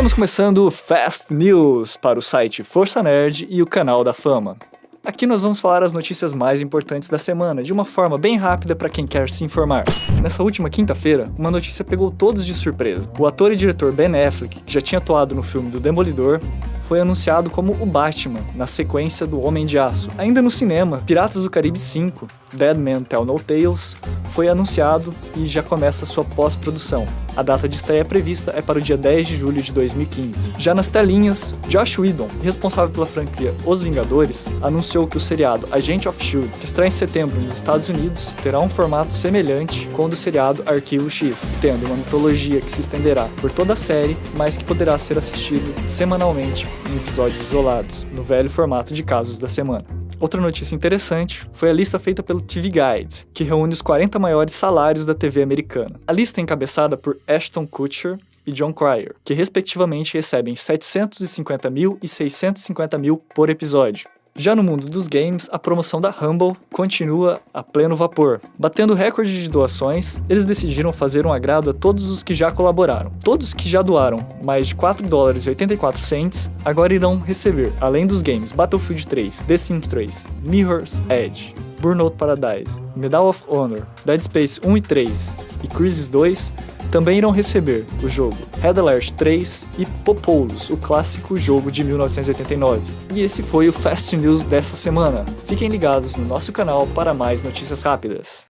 Estamos começando o Fast News para o site Força Nerd e o canal da Fama. Aqui nós vamos falar as notícias mais importantes da semana, de uma forma bem rápida para quem quer se informar. Nessa última quinta-feira, uma notícia pegou todos de surpresa. O ator e diretor Ben Affleck, que já tinha atuado no filme do Demolidor, foi anunciado como o Batman, na sequência do Homem de Aço. Ainda no cinema, Piratas do Caribe 5, Dead Man Tell No Tales, foi anunciado e já começa sua pós-produção. A data de estreia prevista é para o dia 10 de julho de 2015. Já nas telinhas, Josh Whedon, responsável pela franquia Os Vingadores, anunciou que o seriado Agent of S.H.I.E.L.D., que estreia em setembro nos Estados Unidos, terá um formato semelhante com o do seriado Arquivo X, tendo uma mitologia que se estenderá por toda a série, mas que poderá ser assistido semanalmente em episódios isolados, no velho formato de casos da semana. Outra notícia interessante foi a lista feita pelo TV Guide, que reúne os 40 maiores salários da TV americana. A lista é encabeçada por Ashton Kutcher e John Cryer, que respectivamente recebem 750 mil e 650 mil por episódio. Já no mundo dos games, a promoção da Humble continua a pleno vapor. Batendo recorde de doações, eles decidiram fazer um agrado a todos os que já colaboraram. Todos que já doaram mais de 4 dólares e 84 cents agora irão receber, além dos games Battlefield 3, The Sims 3, Mirror's Edge, Burnout Paradise, Medal of Honor, Dead Space 1 e 3 e Crisis 2, também irão receber o jogo Red Alert 3 e Popoulos, o clássico jogo de 1989. E esse foi o Fast News dessa semana. Fiquem ligados no nosso canal para mais notícias rápidas.